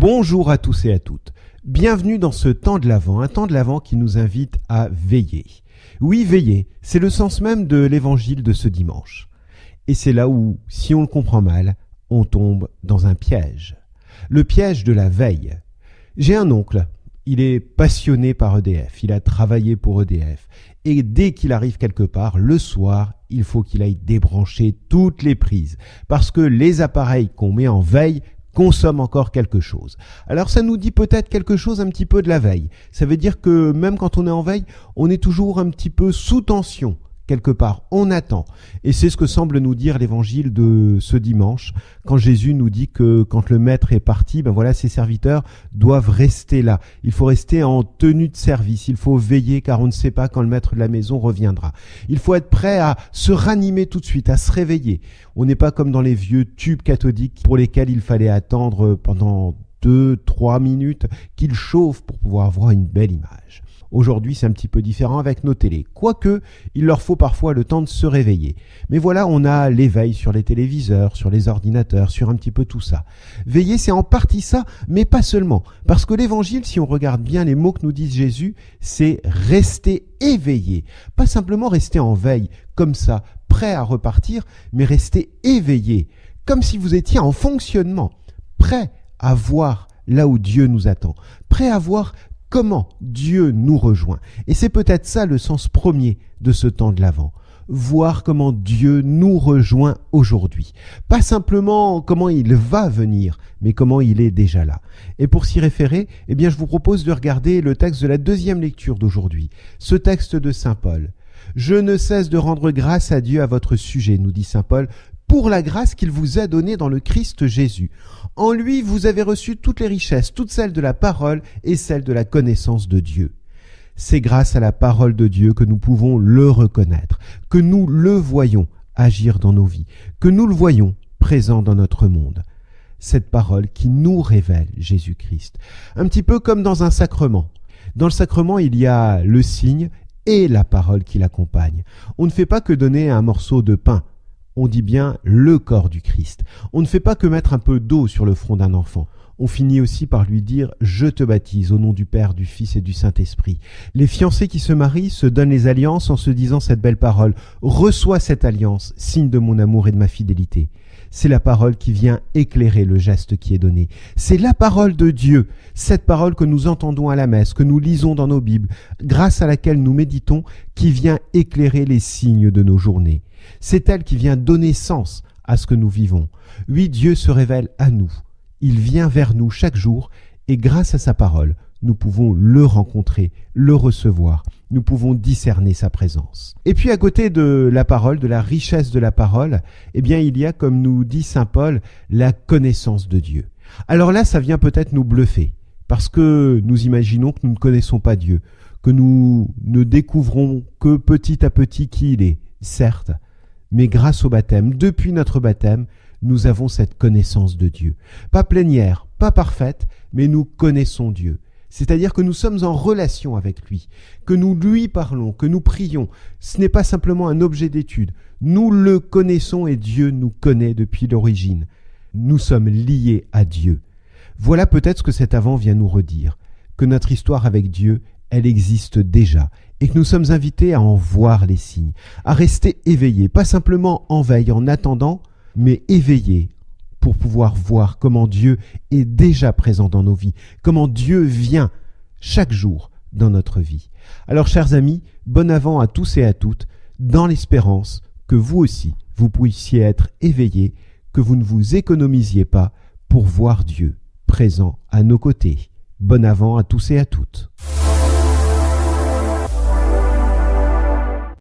Bonjour à tous et à toutes. Bienvenue dans ce temps de l'Avent, un temps de l'Avent qui nous invite à veiller. Oui, veiller, c'est le sens même de l'évangile de ce dimanche. Et c'est là où, si on le comprend mal, on tombe dans un piège. Le piège de la veille. J'ai un oncle, il est passionné par EDF, il a travaillé pour EDF, et dès qu'il arrive quelque part, le soir, il faut qu'il aille débrancher toutes les prises, parce que les appareils qu'on met en veille consomme encore quelque chose. Alors ça nous dit peut-être quelque chose un petit peu de la veille. Ça veut dire que même quand on est en veille, on est toujours un petit peu sous tension quelque part, on attend. Et c'est ce que semble nous dire l'évangile de ce dimanche, quand Jésus nous dit que quand le maître est parti, ben voilà, ses serviteurs doivent rester là. Il faut rester en tenue de service, il faut veiller car on ne sait pas quand le maître de la maison reviendra. Il faut être prêt à se ranimer tout de suite, à se réveiller. On n'est pas comme dans les vieux tubes cathodiques pour lesquels il fallait attendre pendant deux, trois minutes qu'ils chauffent pour pouvoir voir une belle image. Aujourd'hui, c'est un petit peu différent avec nos télés. Quoique, il leur faut parfois le temps de se réveiller. Mais voilà, on a l'éveil sur les téléviseurs, sur les ordinateurs, sur un petit peu tout ça. Veiller, c'est en partie ça, mais pas seulement. Parce que l'évangile, si on regarde bien les mots que nous dit Jésus, c'est rester éveillé. Pas simplement rester en veille, comme ça, prêt à repartir, mais rester éveillé. Comme si vous étiez en fonctionnement, prêt à voir là où Dieu nous attend, prêt à voir comment Dieu nous rejoint. Et c'est peut-être ça le sens premier de ce temps de l'Avent. Voir comment Dieu nous rejoint aujourd'hui. Pas simplement comment il va venir, mais comment il est déjà là. Et pour s'y référer, eh bien, je vous propose de regarder le texte de la deuxième lecture d'aujourd'hui. Ce texte de Saint Paul. Je ne cesse de rendre grâce à Dieu à votre sujet, nous dit Saint Paul, pour la grâce qu'il vous a donnée dans le Christ Jésus. En lui, vous avez reçu toutes les richesses, toutes celles de la parole et celles de la connaissance de Dieu. C'est grâce à la parole de Dieu que nous pouvons le reconnaître, que nous le voyons agir dans nos vies, que nous le voyons présent dans notre monde. Cette parole qui nous révèle Jésus-Christ. Un petit peu comme dans un sacrement. Dans le sacrement, il y a le signe et la parole qui l'accompagne. On ne fait pas que donner un morceau de pain on dit bien le corps du Christ. On ne fait pas que mettre un peu d'eau sur le front d'un enfant. On finit aussi par lui dire Je te baptise au nom du Père, du Fils et du Saint-Esprit. Les fiancés qui se marient se donnent les alliances en se disant cette belle parole Reçois cette alliance, signe de mon amour et de ma fidélité. C'est la parole qui vient éclairer le geste qui est donné. C'est la parole de Dieu, cette parole que nous entendons à la messe, que nous lisons dans nos Bibles, grâce à laquelle nous méditons, qui vient éclairer les signes de nos journées. C'est elle qui vient donner sens à ce que nous vivons. Oui, Dieu se révèle à nous. Il vient vers nous chaque jour et grâce à sa parole, nous pouvons le rencontrer, le recevoir, nous pouvons discerner sa présence. Et puis à côté de la parole, de la richesse de la parole, eh bien il y a, comme nous dit Saint Paul, la connaissance de Dieu. Alors là, ça vient peut-être nous bluffer, parce que nous imaginons que nous ne connaissons pas Dieu, que nous ne découvrons que petit à petit qui il est, certes, mais grâce au baptême, depuis notre baptême, nous avons cette connaissance de Dieu. Pas plénière, pas parfaite, mais nous connaissons Dieu. C'est-à-dire que nous sommes en relation avec lui, que nous lui parlons, que nous prions. Ce n'est pas simplement un objet d'étude. Nous le connaissons et Dieu nous connaît depuis l'origine. Nous sommes liés à Dieu. Voilà peut-être ce que cet avant vient nous redire, que notre histoire avec Dieu, elle existe déjà et que nous sommes invités à en voir les signes, à rester éveillés, pas simplement en veille, en attendant, mais éveillés pour pouvoir voir comment Dieu est déjà présent dans nos vies, comment Dieu vient chaque jour dans notre vie. Alors chers amis, bon avant à tous et à toutes, dans l'espérance que vous aussi, vous puissiez être éveillés, que vous ne vous économisiez pas pour voir Dieu présent à nos côtés. Bon avant à tous et à toutes.